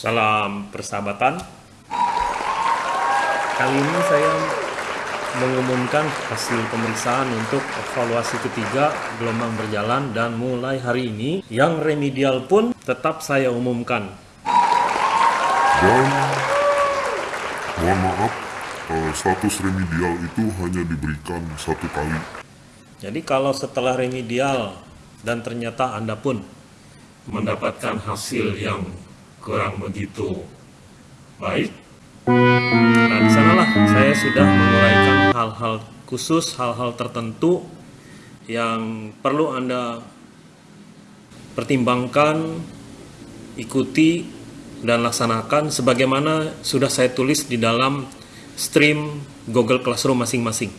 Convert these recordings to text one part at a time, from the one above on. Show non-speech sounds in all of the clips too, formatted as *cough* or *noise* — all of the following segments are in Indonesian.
Salam persahabatan. Kali ini saya mengumumkan hasil pemeriksaan untuk evaluasi ketiga gelombang berjalan dan mulai hari ini yang remedial pun tetap saya umumkan. Dan mohon maaf, eh, status remedial itu hanya diberikan satu kali. Jadi kalau setelah remedial dan ternyata Anda pun mendapatkan hasil yang kurang begitu baik, nah di sanalah saya sudah menguraikan hal-hal khusus, hal-hal tertentu yang perlu Anda pertimbangkan, ikuti, dan laksanakan sebagaimana sudah saya tulis di dalam stream Google Classroom masing-masing.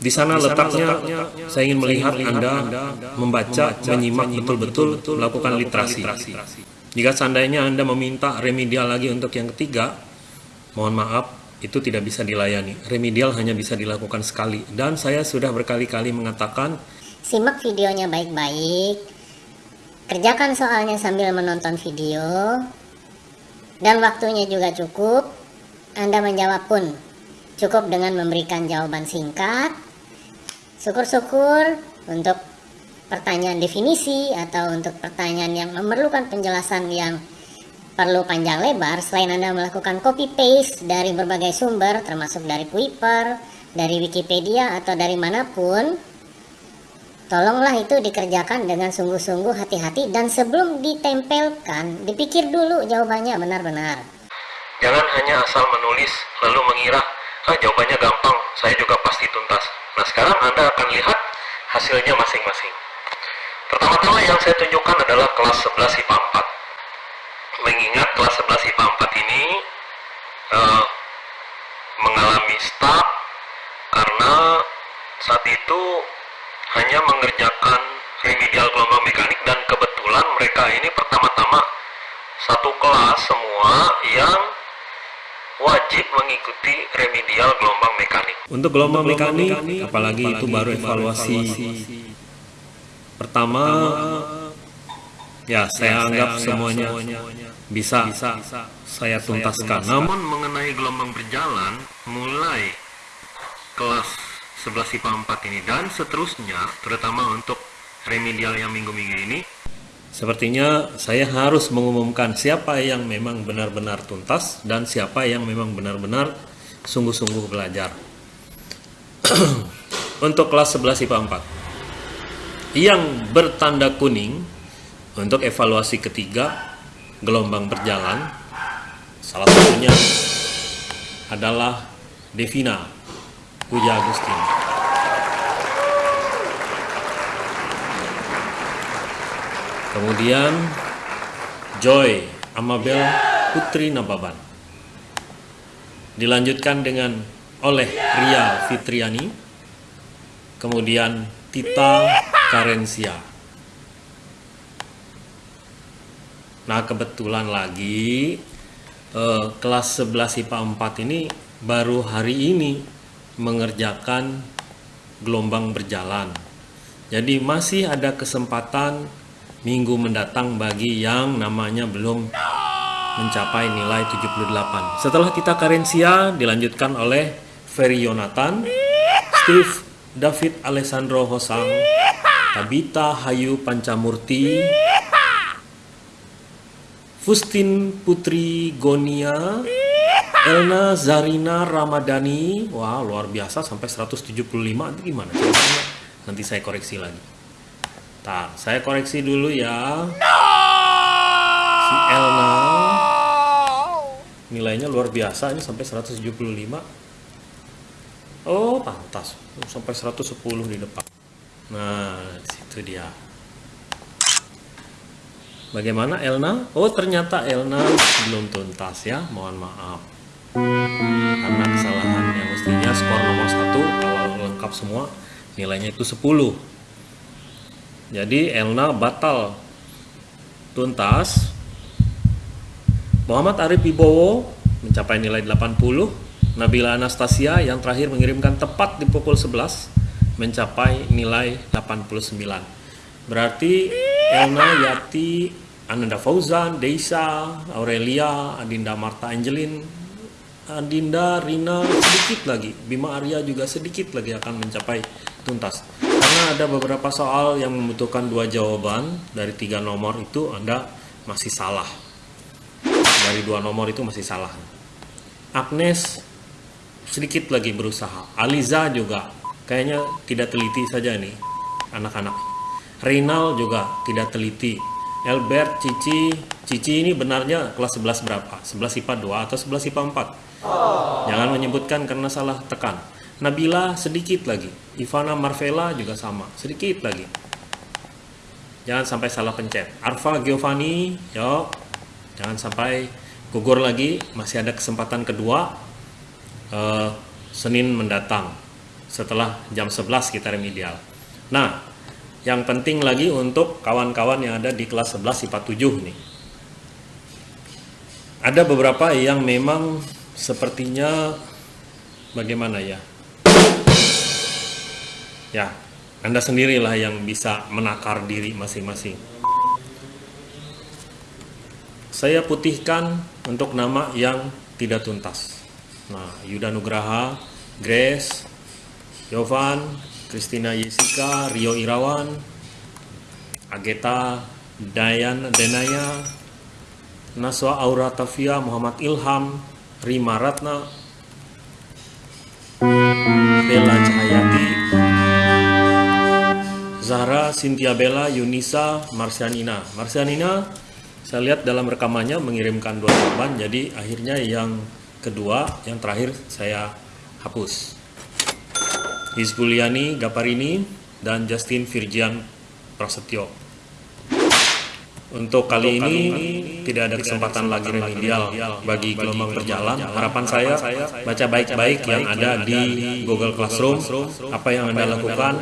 Di sana letaknya, saya ingin melihat Anda membaca, menyimak betul-betul, melakukan literasi. Jika seandainya Anda meminta remedial lagi untuk yang ketiga, mohon maaf, itu tidak bisa dilayani. Remedial hanya bisa dilakukan sekali. Dan saya sudah berkali-kali mengatakan, Simak videonya baik-baik, kerjakan soalnya sambil menonton video, dan waktunya juga cukup, Anda menjawab pun cukup dengan memberikan jawaban singkat, syukur-syukur untuk pertanyaan definisi atau untuk pertanyaan yang memerlukan penjelasan yang perlu panjang lebar selain Anda melakukan copy paste dari berbagai sumber termasuk dari Kuiper, dari Wikipedia atau dari mana pun tolonglah itu dikerjakan dengan sungguh-sungguh hati-hati dan sebelum ditempelkan dipikir dulu jawabannya benar-benar Jangan hanya asal menulis lalu mengira, ah jawabannya gampang, saya juga pasti tuntas. Nah sekarang Anda akan lihat hasilnya masing-masing. Pertama-tama yang saya tunjukkan adalah kelas 11 IPA 4. Mengingat kelas 11 IPA 4 ini uh, mengalami stuck karena saat itu hanya mengerjakan remedial gelombang mekanik dan kebetulan mereka ini pertama-tama satu kelas semua yang wajib mengikuti remedial gelombang mekanik. Untuk gelombang, mekanik, apalagi itu baru evaluasi, pertama, ya saya anggap semuanya, bisa, saya tuntaskan. Namun mengenai gelombang berjalan, mulai kelas 11 IPA 4 ini dan seterusnya, terutama untuk remedial yang minggu-minggu ini, Sepertinya saya harus mengumumkan siapa yang memang benar-benar tuntas dan siapa yang memang benar-benar sungguh-sungguh belajar. *clears throat* untuk kelas 11 IPA 4. Yang bertanda kuning untuk evaluasi ketiga gelombang berjalan salah satunya adalah Devina Puja Agustin. Kemudian Joy Amabel Putri Nababan. Dilanjutkan dengan oleh Ria Fitriani. Kemudian Tita Karensia. Nah kebetulan lagi eh, kelas 11 IPA 4 ini baru hari ini mengerjakan gelombang berjalan. Jadi masih ada kesempatan minggu mendatang bagi yang namanya belum mencapai nilai 78. Setelah kita karensia dilanjutkan oleh Ferry Yonatan, Steve David Alessandro Hosang, Tabita Hayu Pancamurti, Fustin Putri Gonia, Elna Zarina Ramadhani, wah luar biasa sampai 175 itu gimana? Nanti saya koreksi lagi. Tak, saya koreksi dulu ya. Si Elna nilainya luar biasa ini sampai 175. Oh, pantas. Sampai 110 di depan. Nah, situ dia. Bagaimana Elna? Oh, ternyata Elna belum tuntas ya. Mohon maaf. Karena kesalahan yang mestinya skor nomor satu kalau lengkap semua nilainya itu 10 jadi Elna batal tuntas. Muhammad Arif Wibowo mencapai nilai 80. Nabila Anastasia yang terakhir mengirimkan tepat di pukul 11 mencapai nilai 89. Berarti Elna Yati Ananda Fauzan, Deisa, Aurelia, Adinda Marta Angelin, Adinda Rina sedikit lagi, Bima Arya juga sedikit lagi akan mencapai tuntas. Karena ada beberapa soal yang membutuhkan dua jawaban dari tiga nomor itu Anda masih salah. Dari dua nomor itu masih salah. Agnes sedikit lagi berusaha. Aliza juga kayaknya tidak teliti saja nih anak-anak. Reynal juga tidak teliti. Albert, Cici, Cici ini benarnya kelas 11 berapa? 11 IPA 2 atau 11 IPA 4? Jangan menyebutkan karena salah tekan. Nabila sedikit lagi. Ivana Marvela juga sama, sedikit lagi. Jangan sampai salah pencet. Arfa Giovanni, yuk. Jangan sampai gugur lagi, masih ada kesempatan kedua. Eh, Senin mendatang setelah jam 11 kita remedial. Nah, yang penting lagi untuk kawan-kawan yang ada di kelas 11 IPA 7 nih. Ada beberapa yang memang sepertinya bagaimana ya? Ya, Anda sendirilah yang bisa menakar diri masing-masing. Saya putihkan untuk nama yang tidak tuntas. Nah, Yuda Nugraha, Grace, Yovan, Christina Yesika, Rio Irawan, Ageta, Dayan Denaya, Naswa Aura Tafia, Muhammad Ilham, Rima Ratna, Bella Cahayati, Zahra, Cynthia Bella, Yunisa, Marsianina. Marsianina, saya lihat dalam rekamannya mengirimkan dua jawaban, jadi akhirnya yang kedua, yang terakhir saya hapus. Hizbuliani Gaparini dan Justin Virgian Prasetyo. Untuk kali ini tidak ada kesempatan lagi remedial bagi gelombang berjalan. Harapan saya baca baik-baik yang ada di Google Classroom, apa yang Anda lakukan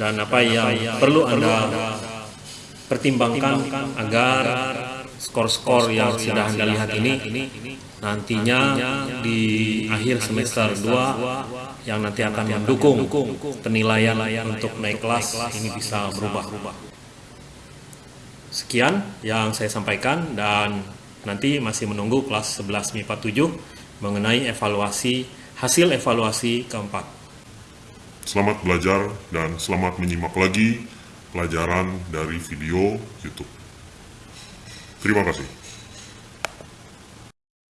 dan apa yang perlu Anda pertimbangkan agar skor-skor yang sudah Anda lihat ini nantinya di akhir semester 2 yang nanti akan mendukung penilaian untuk naik kelas ini bisa berubah. Sekian yang saya sampaikan dan nanti masih menunggu kelas 11 MIPA 7 mengenai evaluasi hasil evaluasi keempat. Selamat belajar dan selamat menyimak lagi pelajaran dari video YouTube. 釣り